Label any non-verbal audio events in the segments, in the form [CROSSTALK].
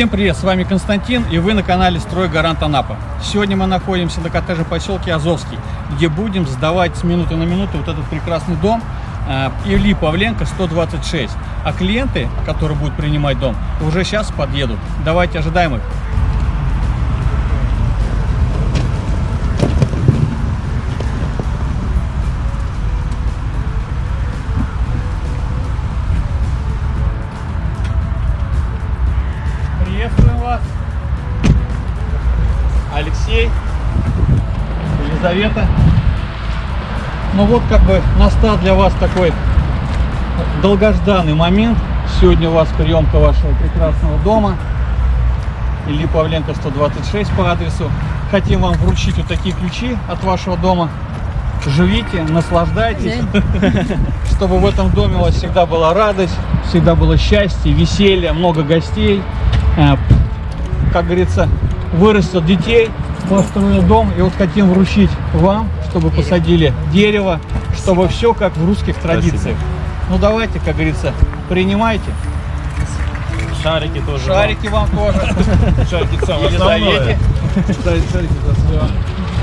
Всем привет, с вами Константин и вы на канале Строй Гарант Анапа. Сегодня мы находимся на коттеджном поселке Азовский, где будем сдавать с минуты на минуту вот этот прекрасный дом э, Ильи Павленко 126. А клиенты, которые будут принимать дом, уже сейчас подъедут. Давайте ожидаем их. Елизавета. Ну вот как бы настал для вас такой долгожданный момент. Сегодня у вас приемка вашего прекрасного дома. Ильи Павленко 126 по адресу. Хотим вам вручить вот такие ключи от вашего дома. Живите, наслаждайтесь, [LAUGHS] чтобы в этом доме у вас всегда была радость, всегда было счастье, веселье, много гостей. Э, Как говорится, вырастет детей, построил дом. И вот хотим вручить вам, чтобы посадили дерево, чтобы все как в русских традициях. Ну давайте, как говорится, принимайте. Шарики тоже. Шарики вам тоже. [LAUGHS] Шарики самое Елизавете. основное.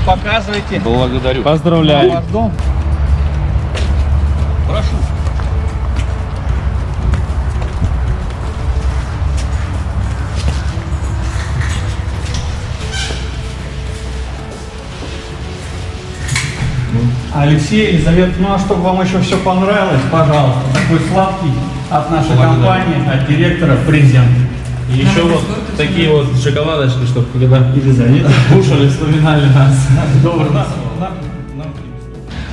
Показывайте. Благодарю. Ваш Поздравляю. дом. Прошу. Алексей, Елизавета, ну а чтобы вам еще все понравилось, пожалуйста, такой сладкий от нашей компании, от директора презент. И еще вот такие вот шоколадочки, чтобы когда Елизавета. кушали, вспоминали нас. Добрый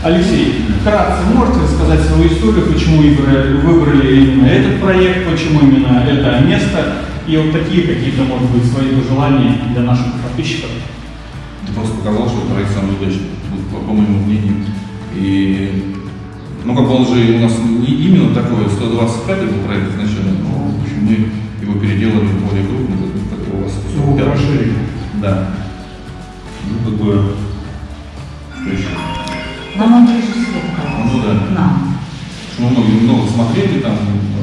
Алексей, вкратце можете рассказать свою историю, почему выбрали, выбрали именно этот проект, почему именно это место, и вот такие какие-то, может быть, свои пожелания для наших подписчиков? Ты просто показал, что проект самый удачный, по, по моему мнению. И, ну, как бы он же у нас не именно такой, 125 был проект изначально, но, в общем, мы его переделали в более крупный, как, как у вас. Его 145. расширили. Да. Ну, как бы, что еще? Нам он ближе всего показался. Ну, да. Нам. Мы много, много смотрели там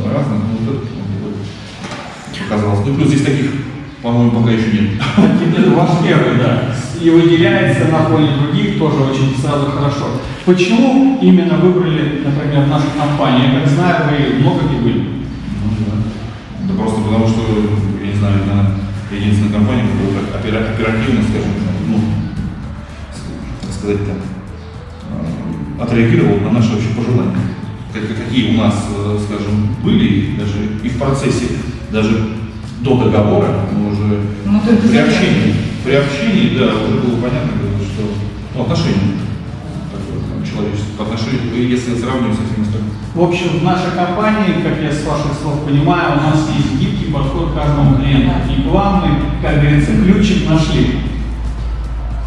разных, ну, вот это ну, показалось. Ну, плюс здесь таких, по-моему, пока еще нет. Это ваш первый, да. И выделяется на фоне других тоже очень сразу хорошо. Почему именно выбрали, например, нашу компанию? Я как знаю, вы много где были. Ну да. Да просто потому что, я не знаю, она единственная компания, которая так опера- оперативно, скажем, ну, как сказать там, э, отреагировала на наши вообще пожелания. Как- Какие у нас, э, скажем, были, даже и в процессе, даже до договора, мы уже Ну, при общении, при общении, да, уже было понятно, что ну, отношение такое, человеческое, по отношению, если сравнивать со всеми остальными. В общем, в нашей компании, как я с ваших слов понимаю, у нас есть гибкий подход к каждому клиенту. И мы, как говорится, ключик нашли.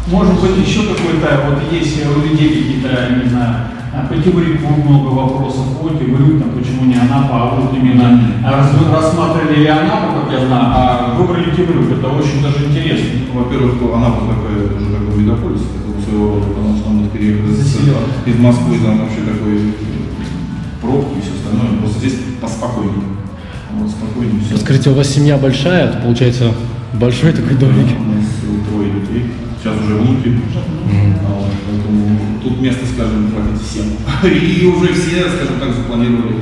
Может быть, еще какой-то, вот есть у людей какие-то, не знаю, а, по Тимрику много вопросов, по Тимрю, там, почему не Анапа, а вот именно вы рассматривали и Анапу, как я знаю, а выбрали Тимрюк, это очень даже интересно. Ну, Во-первых, она вот такая, уже такой мегаполис, такого своего рода, потому что он переехал из, Москвы, там вообще такой э, пробки и все остальное. Просто здесь поспокойнее. Вот, спокойнее все. Скажите, у вас семья большая, это получается большой такой домик. У нас э, трое детей. Сейчас уже внуки. А вот, Поэтому тут место, скажем, хватит всем. [LAUGHS] И уже все, скажем так, запланировали,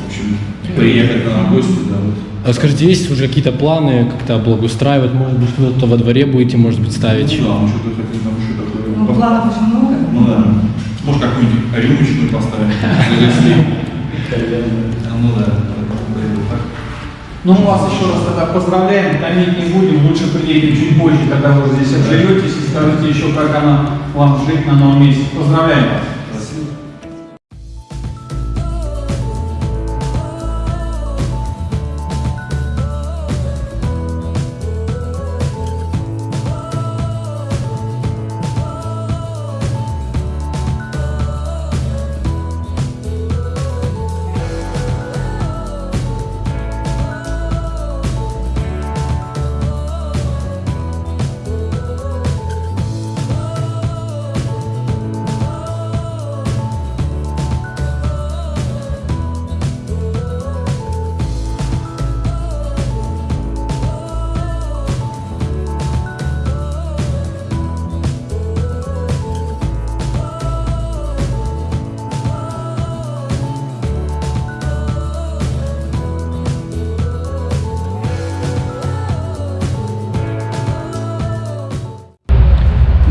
в общем, приехать в гости, да, вот. А скажите, есть уже какие-то планы как-то благоустраивать, может быть, что-то во дворе будете, может быть, ставить? Ну, да, мы что-то хотим там еще такое. Ну, планов очень много. Ну да. Может, какую-нибудь рюмочную поставить, если... Ну да, так. Ну, мы вас еще раз тогда поздравляем, томить не будем, лучше приедем чуть позже, когда вы здесь обживетесь и скажете еще, как она вам жить на новом месте. Поздравляем вас.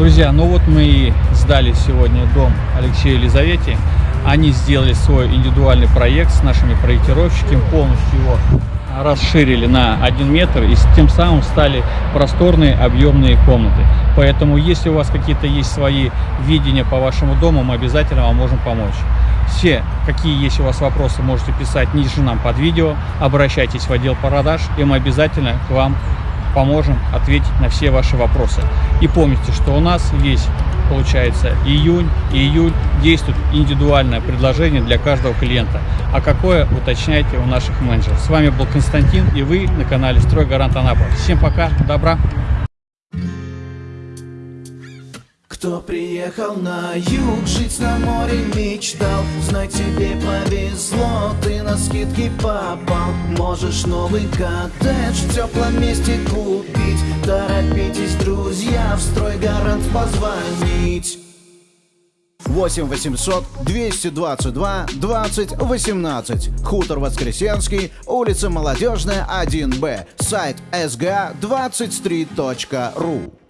Друзья, ну вот мы и сдали сегодня дом Алексею Елизавете. Они сделали свой индивидуальный проект с нашими проектировщиками, полностью его расширили на 1 метр и тем самым стали просторные объемные комнаты. Поэтому, если у вас какие-то есть свои видения по вашему дому, мы обязательно вам можем помочь. Все, какие есть у вас вопросы, можете писать ниже нам под видео, обращайтесь в отдел продаж, и мы обязательно к вам поможем ответить на все ваши вопросы. И помните, что у нас весь, получается, июнь и июль действует индивидуальное предложение для каждого клиента. А какое, уточняйте у наших менеджеров. С вами был Константин и вы на канале Стройгарант Анапа. Всем пока, добра! Кто приехал на юг, жить на море мечтал Знай, тебе повезло, на скидки попал Можешь новый коттедж в теплом месте купить Торопитесь, друзья, в стройгарант позвонить 8 800 222 20 18. Хутор Воскресенский, улица Молодежная, 1Б. Сайт sga23.ru.